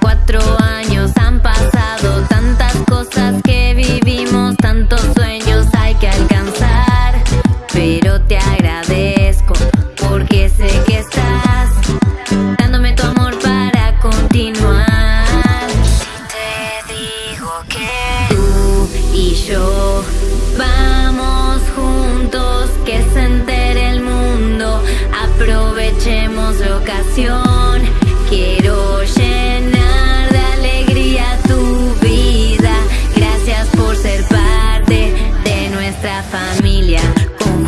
Cuatro años han pasado, tantas cosas que vivimos, tantos sueños hay que alcanzar. Pero te agradezco porque sé que estás dándome tu amor para continuar. Te digo que tú y yo vamos juntos, que se entere el mundo, aprovechemos la ocasión. familia, con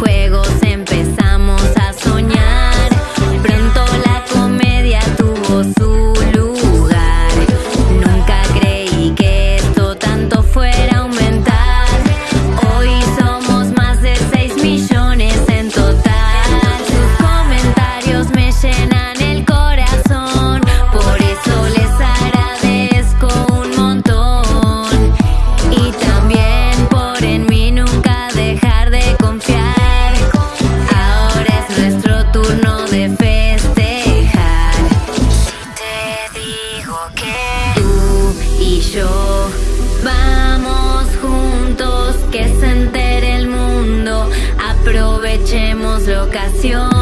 Vamos juntos, que se entere el mundo. Aprovechemos la ocasión.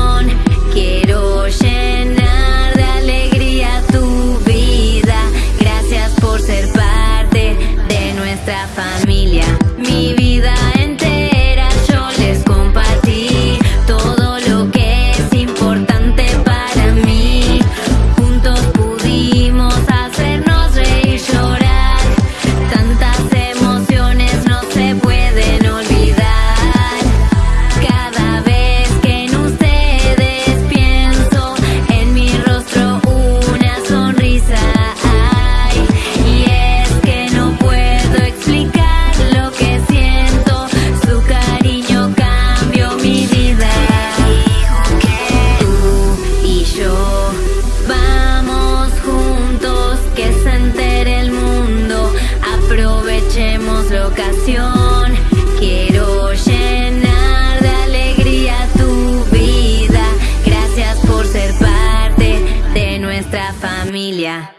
quiero llenar de alegría tu vida. Gracias por ser parte de nuestra familia.